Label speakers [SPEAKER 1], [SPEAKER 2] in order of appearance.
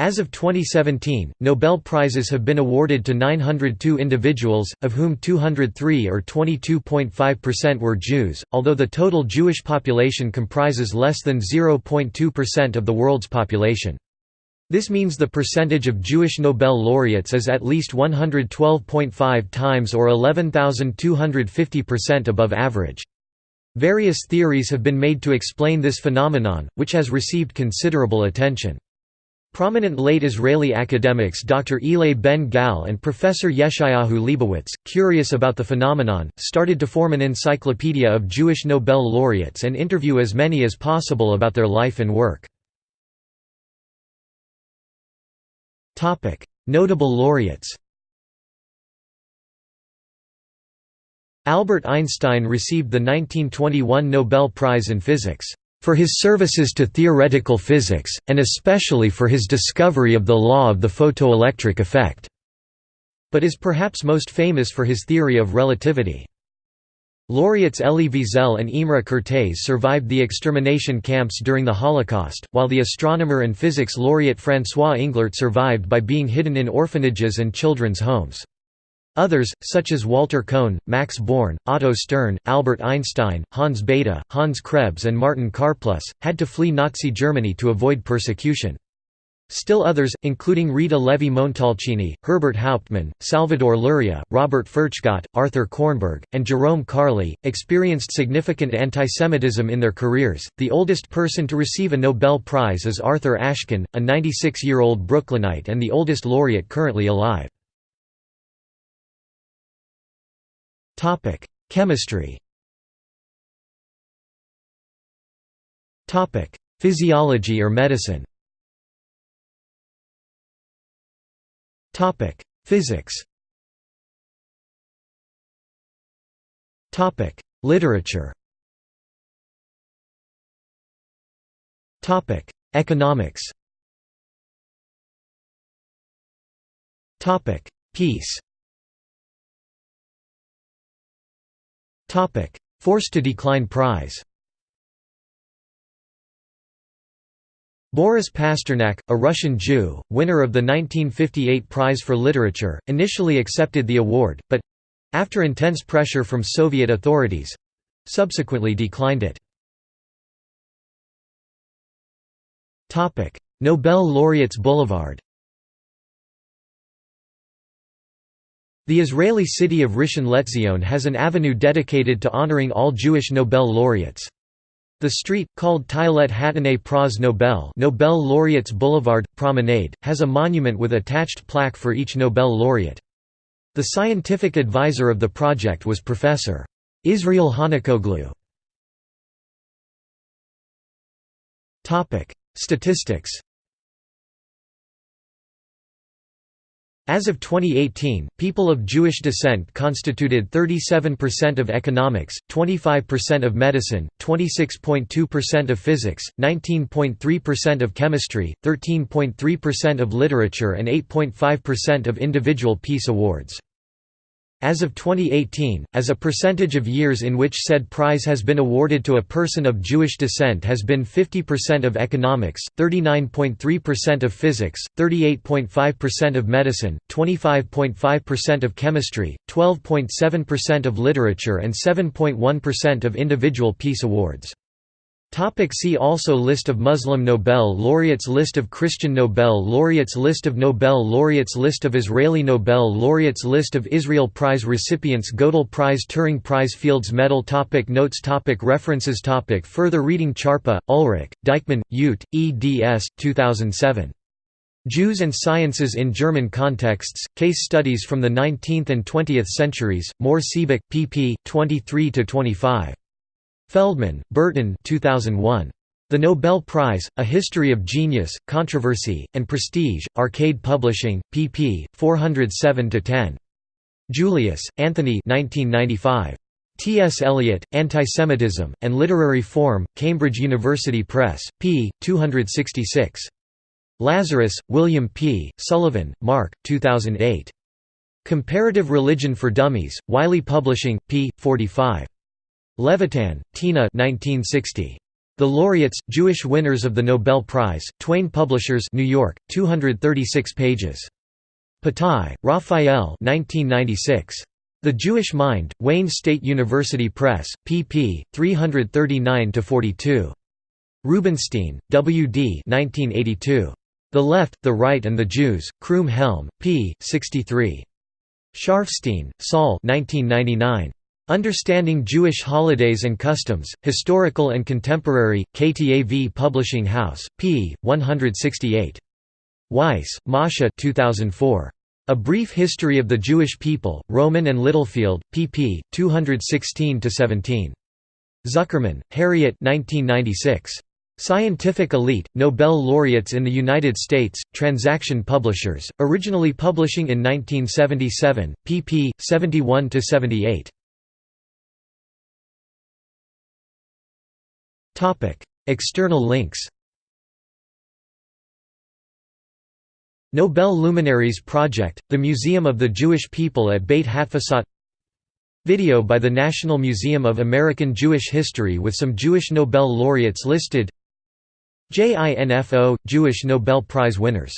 [SPEAKER 1] As of 2017, Nobel Prizes have been awarded to 902 individuals, of whom 203 or 22.5% were Jews, although the total Jewish population comprises less than 0.2% of the world's population. This means the percentage of Jewish Nobel laureates is at least 112.5 times or 11,250% above average. Various theories have been made to explain this phenomenon, which has received considerable attention. Prominent late Israeli academics Dr. Elay Ben-Gal and Professor Yeshayahu Leibowitz, curious about the phenomenon, started to form an encyclopedia of Jewish Nobel laureates and interview as many as possible about their life and work. Notable laureates Albert Einstein received the 1921 Nobel Prize in Physics for his services to theoretical physics, and especially for his discovery of the law of the photoelectric effect", but is perhaps most famous for his theory of relativity. Laureates Elie Wiesel and Imre Kertész survived the extermination camps during the Holocaust, while the astronomer and physics laureate François Englert survived by being hidden in orphanages and children's homes. Others, such as Walter Kohn, Max Born, Otto Stern, Albert Einstein, Hans Bethe, Hans Krebs and Martin Karplus, had to flee Nazi Germany to avoid persecution. Still others, including Rita Levi-Montalcini, Herbert Hauptman, Salvador Luria, Robert Furchtgott, Arthur Kornberg, and Jerome Karle, experienced significant antisemitism in their careers. The oldest person to receive a Nobel Prize is Arthur Ashkin, a 96 year old Brooklynite and the oldest laureate currently alive. Topic: Chemistry. Topic: Physiology or medicine. Topic: Physics. Topic: Literature. Topic: Economics. Topic: Peace. Forced to decline prize. Boris Pasternak, a Russian Jew, winner of the 1958 Prize for Literature, initially accepted the award, but—after intense pressure from Soviet authorities—subsequently declined it. Nobel laureates Boulevard The Israeli city of Rishon LeZion has an avenue dedicated to honoring all Jewish Nobel laureates. The street, called Tayelet Hatanei Pras Nobel Nobel Laureates Boulevard, Promenade, has a monument with attached plaque for each Nobel laureate. The scientific advisor of the project was Professor. Israel Hanukoglu. Statistics As of 2018, people of Jewish descent constituted 37% of economics, 25% of medicine, 26.2% of physics, 19.3% of chemistry, 13.3% of literature and 8.5% of individual peace awards. As of 2018, as a percentage of years in which said prize has been awarded to a person of Jewish descent has been 50% of economics, 39.3% of physics, 38.5% of medicine, 25.5% of chemistry, 12.7% of literature and 7.1% of individual peace awards. Topic see also List of Muslim Nobel laureates List of Christian Nobel laureates List of Nobel laureates List of Israeli Nobel laureates List of Israel Prize recipients Gödel Prize Turing Prize Fields Medal topic Notes topic References topic Further reading Charpa, Ulrich, Deichmann, Ute, eds. 2007. Jews and Sciences in German Contexts, Case Studies from the 19th and 20th Centuries, Mohr Siebeck, pp. 23–25. Feldman, Burton 2001. The Nobel Prize, A History of Genius, Controversy, and Prestige, Arcade Publishing, pp. 407–10. Julius, Anthony 1995. T. S. Eliot, Antisemitism, and Literary Form, Cambridge University Press, p. 266. Lazarus, William P., Sullivan, Mark, 2008. Comparative Religion for Dummies, Wiley Publishing, p. 45. Levitan, Tina 1960. The laureates, Jewish winners of the Nobel Prize, Twayne Publishers New York, 236 pages. Patai, Raphael 1996. The Jewish Mind, Wayne State University Press, pp. 339–42. Rubinstein, W. D. 1982. The Left, the Right and the Jews, Croom Helm, p. 63. Scharfstein, Saul 1999. Understanding Jewish Holidays and Customs, Historical and Contemporary, KTAV Publishing House, p. 168. Weiss, Masha 2004. A Brief History of the Jewish People, Rowman and Littlefield, pp. 216–17. Zuckerman, Harriet 1996. Scientific Elite, Nobel Laureates in the United States, Transaction Publishers, originally publishing in 1977, pp. 71–78. External links Nobel Luminaries Project, the Museum of the Jewish People at Beit Hatfutsot Video by the National Museum of American Jewish History with some Jewish Nobel laureates listed JINFO – Jewish Nobel Prize winners